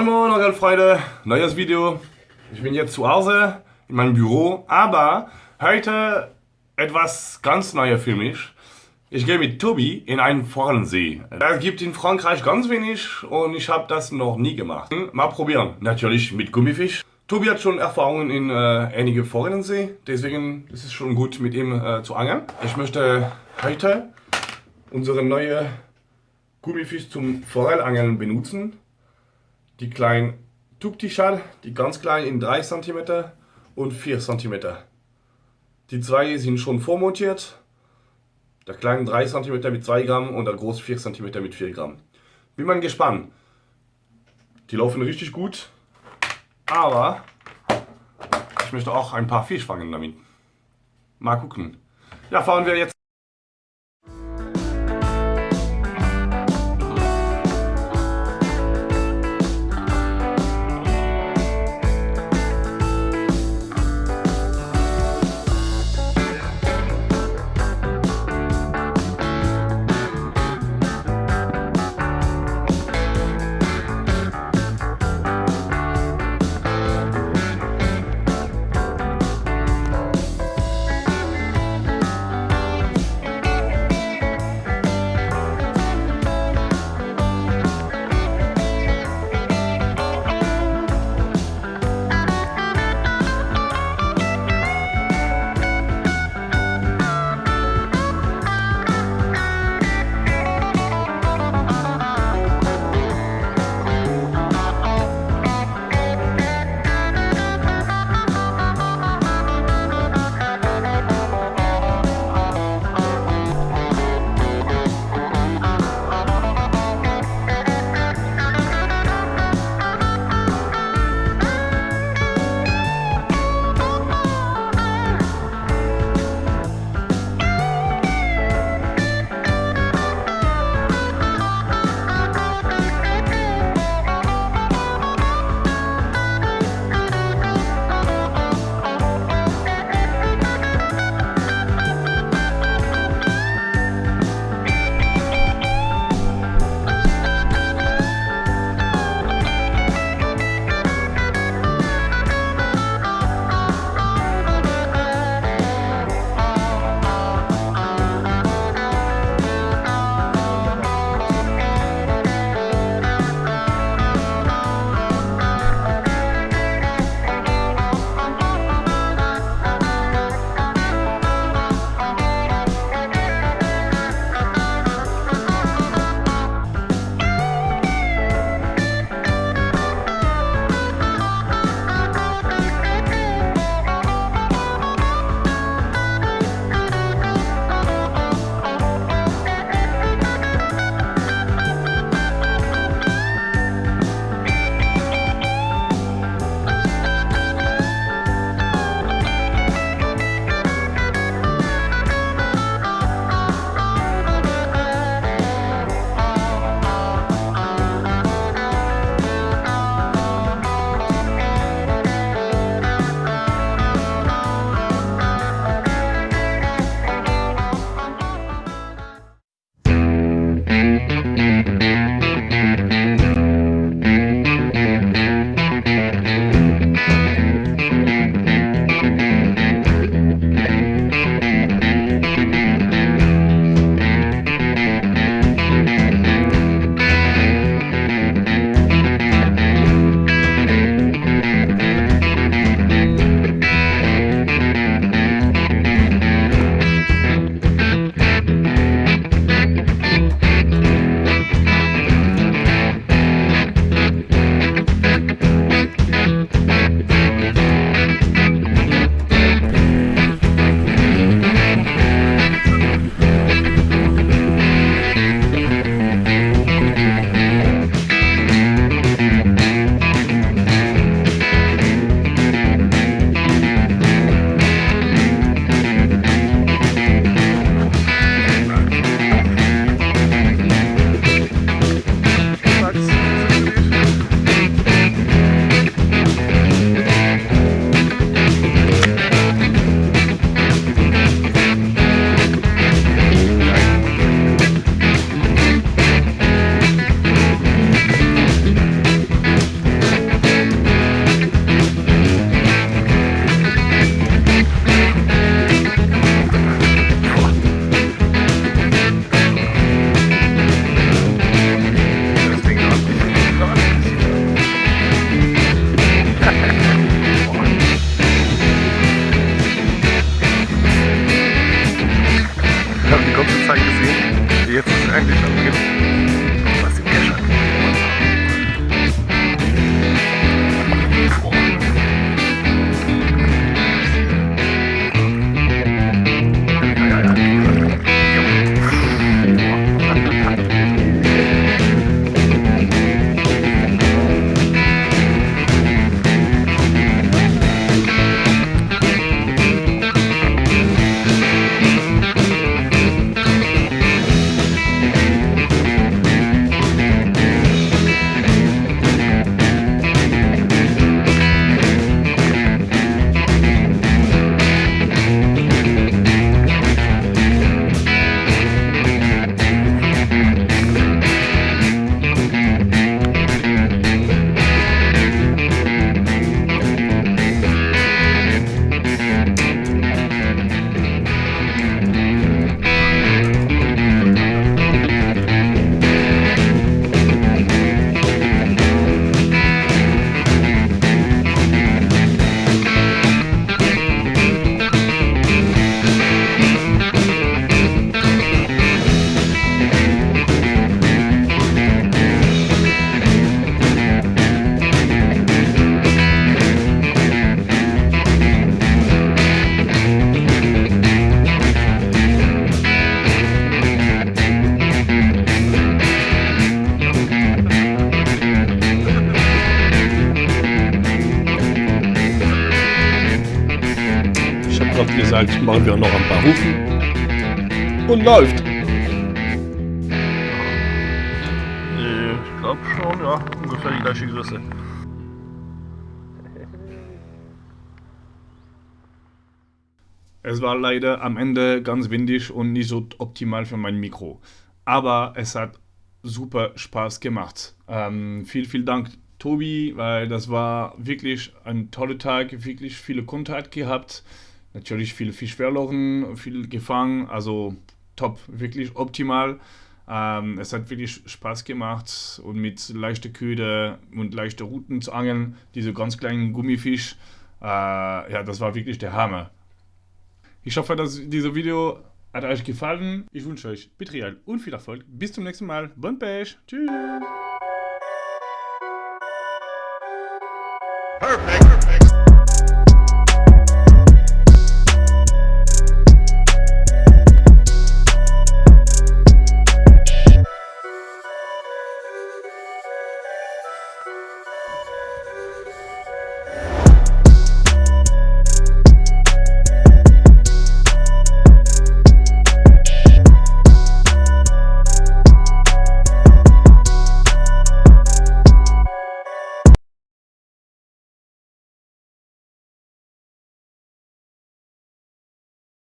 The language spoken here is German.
Moin Moin Angelfreunde, neues Video. Ich bin jetzt zu Hause in meinem Büro, aber heute etwas ganz Neues für mich. Ich gehe mit Tobi in einen Forellensee. Es gibt in Frankreich ganz wenig und ich habe das noch nie gemacht. Mal probieren, natürlich mit Gummifisch. Tobi hat schon Erfahrungen in äh, einige Forellensee, deswegen ist es schon gut mit ihm äh, zu angeln. Ich möchte heute unsere neue Gummifisch zum Forellangeln benutzen. Die kleinen Tuktischal, die ganz kleinen in 3 cm und 4 cm. Die zwei sind schon vormontiert. Der kleine 3 cm mit 2 Gramm und der große 4 cm mit 4 Gramm. Bin mal gespannt. Die laufen richtig gut, aber ich möchte auch ein paar Fisch fangen damit. Mal gucken. Ja, fahren wir jetzt. Gesagt, machen wir noch ein paar Rufen. Und läuft. Ich glaube schon, ja, ungefähr die gleiche Größe. Es war leider am Ende ganz windig und nicht so optimal für mein Mikro. Aber es hat super Spaß gemacht. Ähm, viel, vielen Dank, Tobi, weil das war wirklich ein toller Tag, wirklich viele Kontakt gehabt. Natürlich viel Fisch verloren, viel gefangen, also top, wirklich optimal. Ähm, es hat wirklich Spaß gemacht und mit leichter Köder und leichter Routen zu angeln, diese ganz kleinen Gummifisch, äh, ja, das war wirklich der Hammer. Ich hoffe, dass dieses Video hat euch gefallen. Ich wünsche euch Betrial und viel Erfolg. Bis zum nächsten Mal. Bon Pech. Tschüss. Perfect.